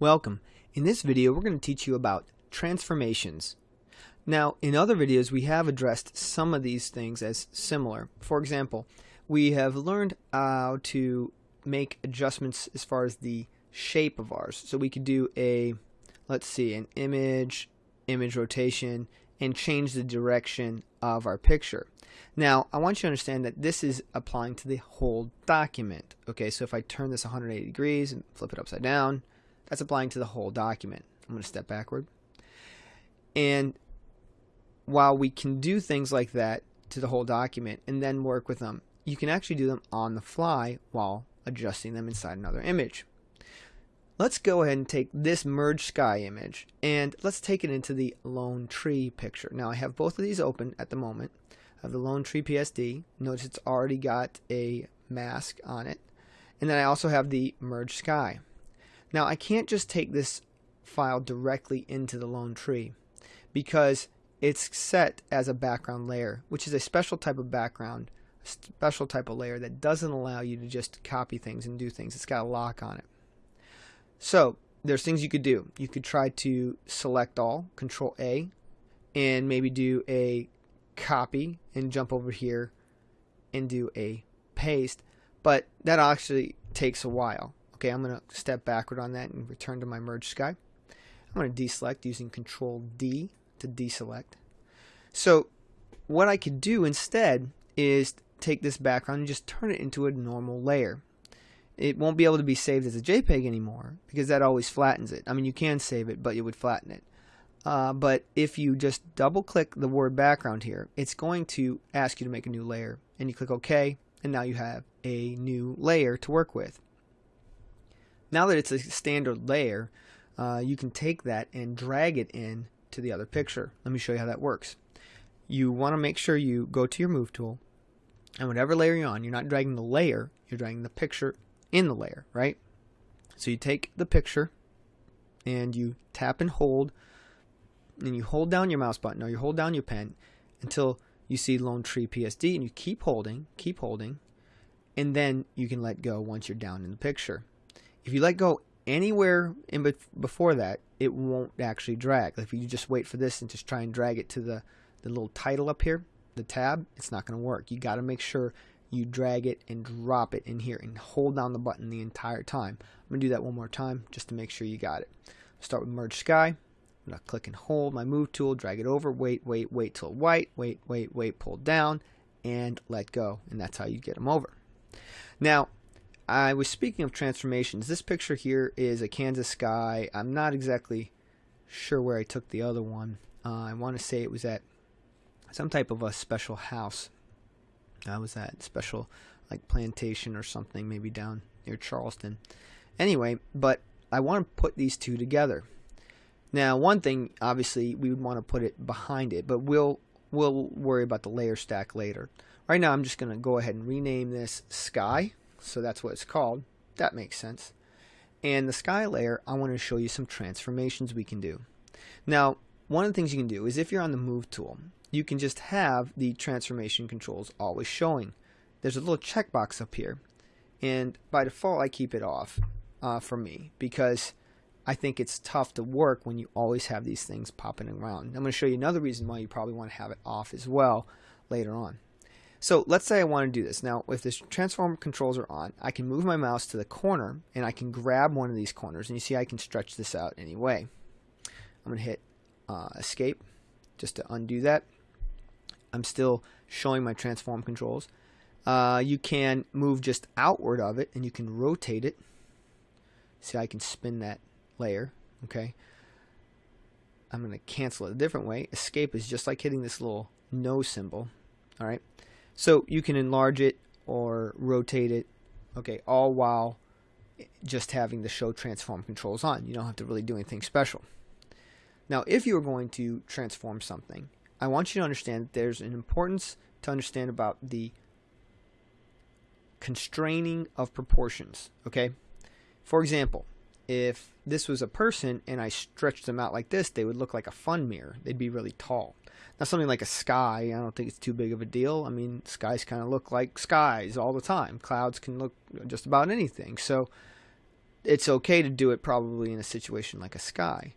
Welcome. In this video we're going to teach you about transformations. Now in other videos we have addressed some of these things as similar. For example, we have learned how to make adjustments as far as the shape of ours. So we could do a, let's see, an image, image rotation, and change the direction of our picture. Now, I want you to understand that this is applying to the whole document. Okay, so if I turn this 180 degrees and flip it upside down, that's applying to the whole document. I'm going to step backward. And while we can do things like that to the whole document and then work with them, you can actually do them on the fly while adjusting them inside another image. Let's go ahead and take this merge sky image and let's take it into the lone tree picture. Now I have both of these open at the moment. I have the lone tree PSD. Notice it's already got a mask on it. And then I also have the merge sky. Now I can't just take this file directly into the lone tree because it's set as a background layer, which is a special type of background, a special type of layer that doesn't allow you to just copy things and do things. It's got a lock on it. So there's things you could do. You could try to select all, Control A, and maybe do a copy and jump over here and do a paste. But that actually takes a while. Okay, I'm going to step backward on that and return to my merge sky. I'm going to deselect using Control D to deselect. So what I could do instead is take this background and just turn it into a normal layer. It won't be able to be saved as a JPEG anymore because that always flattens it. I mean, you can save it, but it would flatten it. Uh, but if you just double click the word background here, it's going to ask you to make a new layer. And you click OK, and now you have a new layer to work with. Now that it's a standard layer, uh, you can take that and drag it in to the other picture. Let me show you how that works. You want to make sure you go to your move tool and whatever layer you're on, you're not dragging the layer, you're dragging the picture in the layer, right? So you take the picture and you tap and hold and you hold down your mouse button or you hold down your pen until you see Lone Tree PSD and you keep holding, keep holding, and then you can let go once you're down in the picture. If you let go anywhere in be before that, it won't actually drag. If you just wait for this and just try and drag it to the, the little title up here, the tab, it's not going to work. You got to make sure you drag it and drop it in here and hold down the button the entire time. I'm going to do that one more time just to make sure you got it. Start with Merge Sky. I'm going to click and hold my move tool, drag it over, wait, wait, wait till white, wait, wait, wait, pull down, and let go. And that's how you get them over. Now, I was speaking of transformations. This picture here is a Kansas sky. I'm not exactly sure where I took the other one. Uh, I want to say it was at some type of a special house. I was at special like plantation or something, maybe down near Charleston. Anyway, but I want to put these two together. Now, one thing, obviously, we would want to put it behind it, but we'll we'll worry about the layer stack later. Right now, I'm just going to go ahead and rename this Sky so that's what it's called. That makes sense. And the sky layer, I want to show you some transformations we can do. Now, one of the things you can do is if you're on the move tool, you can just have the transformation controls always showing. There's a little checkbox up here. And by default, I keep it off uh, for me because I think it's tough to work when you always have these things popping around. I'm going to show you another reason why you probably want to have it off as well later on. So let's say I want to do this. Now, if this transform controls are on, I can move my mouse to the corner and I can grab one of these corners. And you see I can stretch this out any way. I'm going to hit uh, escape just to undo that. I'm still showing my transform controls. Uh, you can move just outward of it and you can rotate it. See, I can spin that layer. Okay. I'm going to cancel it a different way. Escape is just like hitting this little no symbol. All right. So you can enlarge it or rotate it, okay, all while just having the show transform controls on. You don't have to really do anything special. Now, if you are going to transform something, I want you to understand that there's an importance to understand about the constraining of proportions, okay? For example, if this was a person and I stretched them out like this, they would look like a fun mirror. They'd be really tall. Now something like a sky, I don't think it's too big of a deal. I mean, skies kind of look like skies all the time. Clouds can look just about anything. So it's okay to do it probably in a situation like a sky.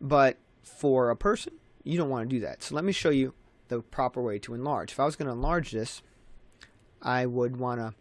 But for a person, you don't want to do that. So let me show you the proper way to enlarge. If I was going to enlarge this, I would want to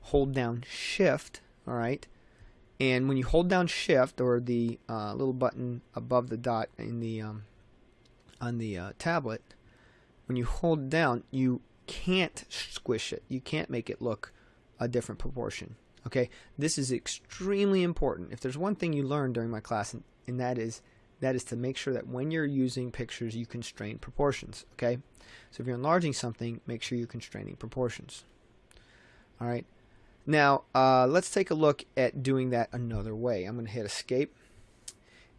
hold down shift, all right? And when you hold down shift or the uh, little button above the dot in the um, on the uh, tablet, when you hold down, you can't squish it. You can't make it look a different proportion. Okay, this is extremely important. If there's one thing you learned during my class, and, and that is that is to make sure that when you're using pictures, you constrain proportions. Okay, so if you're enlarging something, make sure you're constraining proportions. All right. Now uh, let's take a look at doing that another way. I'm going to hit Escape,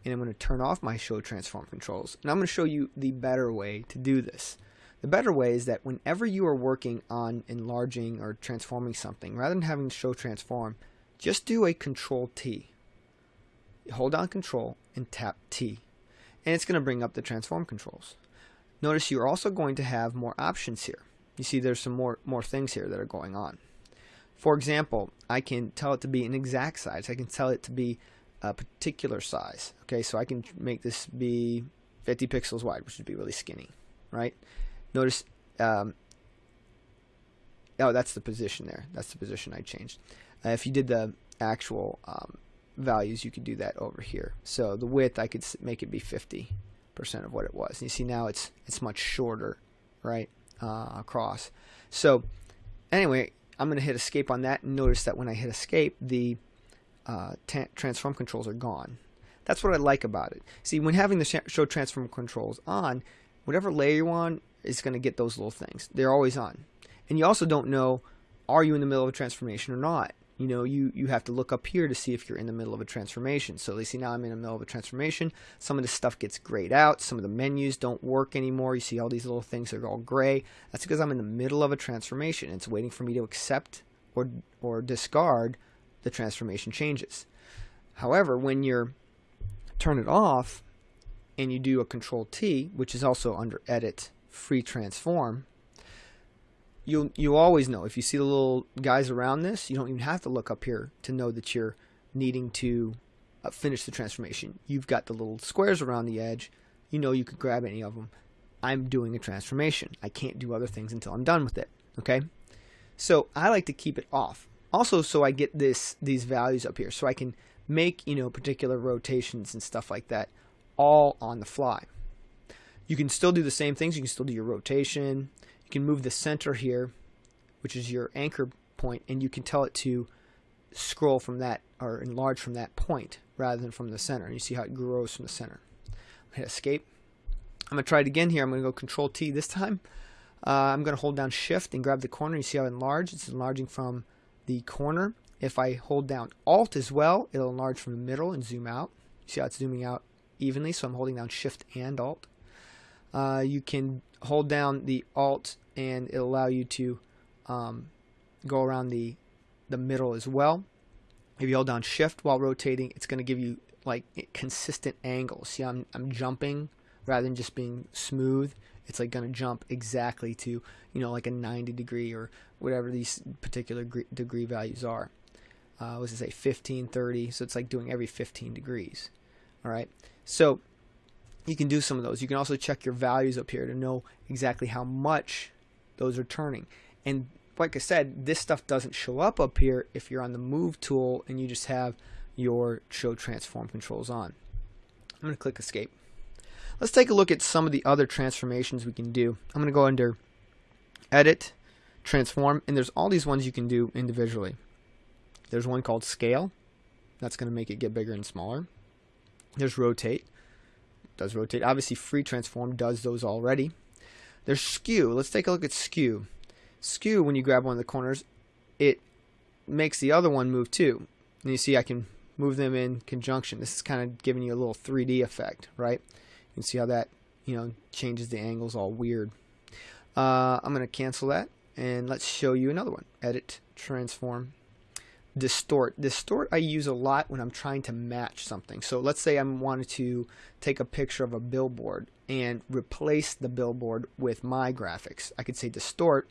and I'm going to turn off my Show Transform controls, and I'm going to show you the better way to do this. The better way is that whenever you are working on enlarging or transforming something, rather than having show transform, just do a control T. Hold down control and tap T. And it's going to bring up the transform controls. Notice you're also going to have more options here. You see there's some more, more things here that are going on. For example, I can tell it to be an exact size. I can tell it to be a particular size. Okay, so I can make this be 50 pixels wide, which would be really skinny, right? Notice, um, oh, that's the position there. That's the position I changed. Uh, if you did the actual um, values, you could do that over here. So the width, I could make it be 50% of what it was. And you see now it's it's much shorter, right, uh, across. So anyway, I'm going to hit escape on that and notice that when I hit escape, the uh, transform controls are gone. That's what I like about it. See, when having the show transform controls on, whatever layer you're on, is going to get those little things. They're always on. And you also don't know, are you in the middle of a transformation or not? You know, you, you have to look up here to see if you're in the middle of a transformation. So you see now I'm in the middle of a transformation. Some of the stuff gets grayed out. Some of the menus don't work anymore. You see all these little things are all gray. That's because I'm in the middle of a transformation. It's waiting for me to accept or, or discard the transformation changes. However, when you're turn it off and you do a control T, which is also under edit free transform, you you always know if you see the little guys around this, you don't even have to look up here to know that you're needing to uh, finish the transformation. You've got the little squares around the edge. You know you could grab any of them. I'm doing a transformation. I can't do other things until I'm done with it. Okay? So I like to keep it off. Also so I get this these values up here so I can make, you know, particular rotations and stuff like that all on the fly. You can still do the same things. You can still do your rotation. You can move the center here, which is your anchor point, and you can tell it to scroll from that or enlarge from that point rather than from the center. And you see how it grows from the center. Hit escape. I'm going to try it again here. I'm going to go control T this time. Uh, I'm going to hold down shift and grab the corner. You see how it enlarged? It's enlarging from the corner. If I hold down alt as well, it'll enlarge from the middle and zoom out. You see how it's zooming out evenly, so I'm holding down shift and alt. Uh, you can hold down the alt and it'll allow you to um, go around the the middle as well. If you hold down shift while rotating, it's going to give you like consistent angles. See, I'm, I'm jumping rather than just being smooth. It's like going to jump exactly to, you know, like a 90 degree or whatever these particular degree values are. Uh, was to say 15, 30. So it's like doing every 15 degrees. All right. So you can do some of those. You can also check your values up here to know exactly how much those are turning. And like I said, this stuff doesn't show up up here if you're on the move tool and you just have your show transform controls on. I'm going to click escape. Let's take a look at some of the other transformations we can do. I'm going to go under edit, transform, and there's all these ones you can do individually. There's one called scale. That's going to make it get bigger and smaller. There's rotate does rotate. Obviously, free transform does those already. There's skew. Let's take a look at skew. Skew, when you grab one of the corners, it makes the other one move too. And you see I can move them in conjunction. This is kind of giving you a little 3D effect, right? You can see how that, you know, changes the angles all weird. Uh, I'm going to cancel that and let's show you another one. Edit, transform, distort. Distort I use a lot when I'm trying to match something. So let's say I wanted to take a picture of a billboard and replace the billboard with my graphics. I could say distort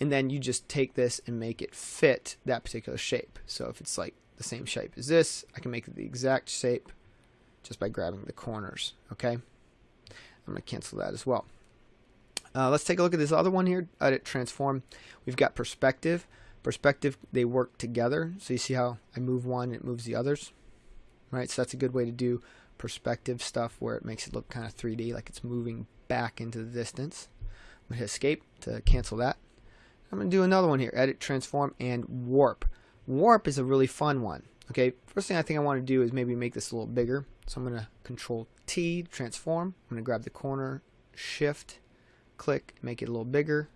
and then you just take this and make it fit that particular shape. So if it's like the same shape as this. I can make it the exact shape just by grabbing the corners. Okay, I'm going to cancel that as well. Uh, let's take a look at this other one here, edit transform. We've got perspective. Perspective, they work together. So you see how I move one, it moves the others. Right, so that's a good way to do perspective stuff where it makes it look kind of 3D, like it's moving back into the distance. I'm to hit escape to cancel that. I'm to do another one here, edit, transform, and warp. Warp is a really fun one. Okay, first thing I think I want to do is maybe make this a little bigger. So I'm to control T, transform. I'm to grab the corner, shift, click, make it a little bigger,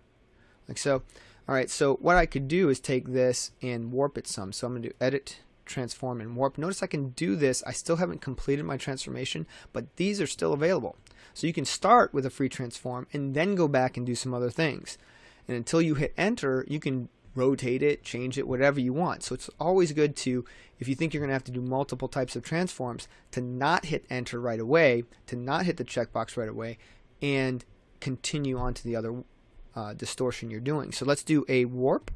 like so. Alright, so what I could do is take this and warp it some. So I'm going to do edit, transform, and warp. Notice I can do this. I still haven't completed my transformation, but these are still available. So you can start with a free transform and then go back and do some other things. And until you hit enter, you can rotate it, change it, whatever you want. So it's always good to, if you think you're going to have to do multiple types of transforms, to not hit enter right away, to not hit the checkbox right away, and continue on to the other uh, distortion you're doing. So let's do a warp.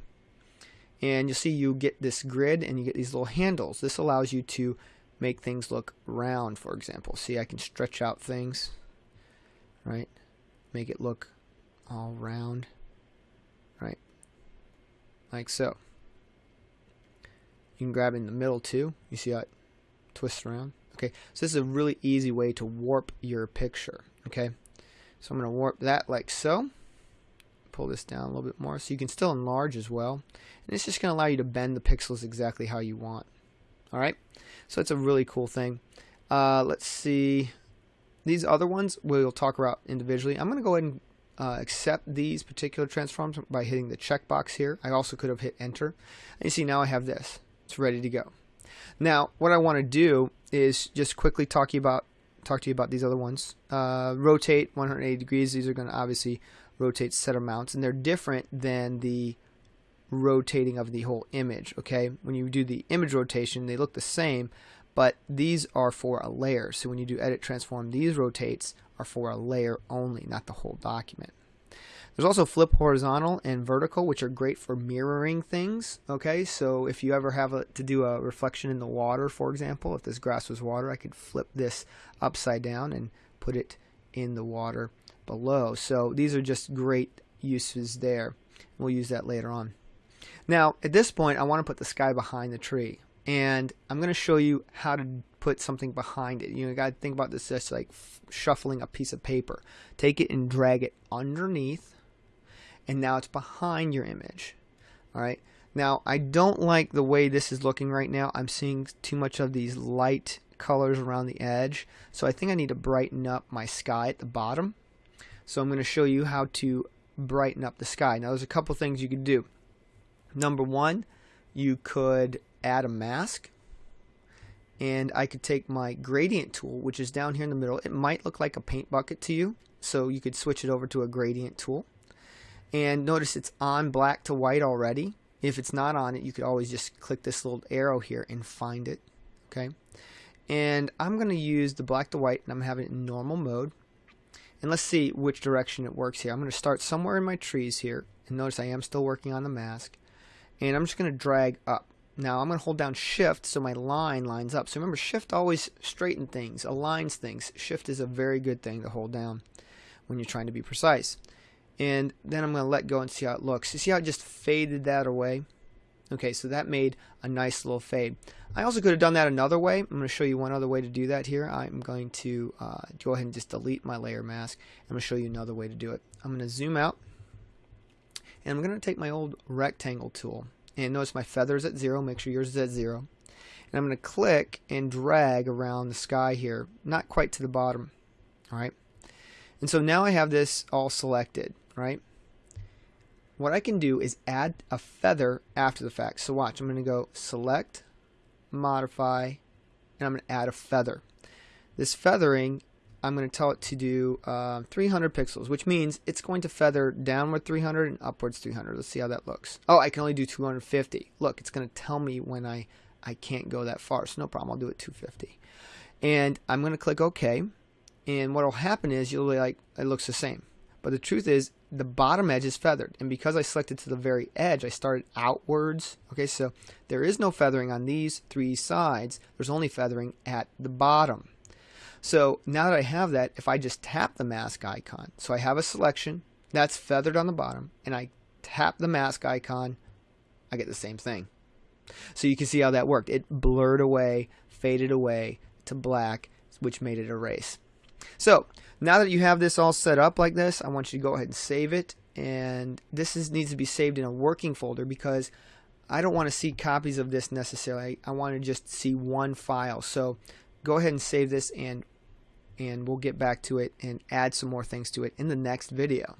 And you'll see you get this grid and you get these little handles. This allows you to make things look round, for example. See, I can stretch out things, right? Make it look all round right like so. You can grab in the middle too. You see how it twists around? Okay, so this is a really easy way to warp your picture. Okay, so I'm going to warp that like so. Pull this down a little bit more so you can still enlarge as well. And it's just going to allow you to bend the pixels exactly how you want. Alright, so it's a really cool thing. Uh, let's see. These other ones we'll talk about individually. I'm going to go ahead and uh, accept these particular transforms by hitting the checkbox here. I also could have hit enter. And you see now I have this. It's ready to go. Now what I want to do is just quickly talk you about talk to you about these other ones. Uh, rotate 180 degrees. These are going to obviously rotate center mounts and they're different than the rotating of the whole image. Okay, when you do the image rotation, they look the same, but these are for a layer. So when you do edit transform, these rotates are for a layer only, not the whole document. There's also flip horizontal and vertical, which are great for mirroring things. Okay, so if you ever have a, to do a reflection in the water, for example, if this grass was water, I could flip this upside down and put it in the water below. So these are just great uses there. We'll use that later on. Now, at this point, I want to put the sky behind the tree and I'm going to show you how to put something behind it. You know, you got to think about this just like shuffling a piece of paper. Take it and drag it underneath, and now it's behind your image. All right. Now, I don't like the way this is looking right now. I'm seeing too much of these light colors around the edge. So I think I need to brighten up my sky at the bottom. So I'm going to show you how to brighten up the sky. Now, there's a couple things you could do. Number one, you could add a mask and I could take my gradient tool which is down here in the middle. It might look like a paint bucket to you so you could switch it over to a gradient tool. And notice it's on black to white already. If it's not on it you could always just click this little arrow here and find it okay? And I'm going to use the black to white and I'm having it in normal mode and let's see which direction it works here I'm going to start somewhere in my trees here and notice I am still working on the mask and I'm just going to drag up now I'm going to hold down shift so my line lines up. So remember shift always straighten things, aligns things. Shift is a very good thing to hold down when you're trying to be precise. And then I'm going to let go and see how it looks. You see how it just faded that away? Okay, so that made a nice little fade. I also could have done that another way. I'm going to show you one other way to do that here. I'm going to uh, go ahead and just delete my layer mask. I'm going to show you another way to do it. I'm going to zoom out. And I'm going to take my old rectangle tool and notice my feather is at zero make sure yours is at zero and I'm going to click and drag around the sky here not quite to the bottom alright and so now I have this all selected right what I can do is add a feather after the fact so watch I'm going to go select modify and I'm going to add a feather this feathering I'm going to tell it to do uh, 300 pixels, which means it's going to feather downward 300 and upwards 300. Let's see how that looks. Oh, I can only do 250. Look, it's going to tell me when I, I can't go that far, so no problem. I'll do it 250. And I'm going to click OK. And what will happen is you'll be like, it looks the same. But the truth is the bottom edge is feathered. And because I selected to the very edge, I started outwards. Okay, so there is no feathering on these three sides. There's only feathering at the bottom. So now that I have that, if I just tap the mask icon, so I have a selection that's feathered on the bottom, and I tap the mask icon, I get the same thing. So you can see how that worked. It blurred away, faded away to black, which made it erase. So now that you have this all set up like this, I want you to go ahead and save it. And this is, needs to be saved in a working folder because I don't want to see copies of this necessarily. I want to just see one file. So go ahead and save this and and we'll get back to it and add some more things to it in the next video.